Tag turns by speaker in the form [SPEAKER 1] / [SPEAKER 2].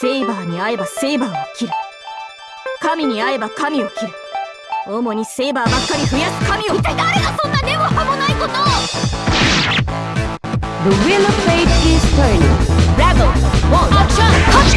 [SPEAKER 1] セイバーに会えばセイバーを切る神に会えば神を切る主にセイバーばっかり増やす神を
[SPEAKER 2] 一体誰がそんな根も葉もないことを
[SPEAKER 3] The of fate is turn. Dragon, one, action!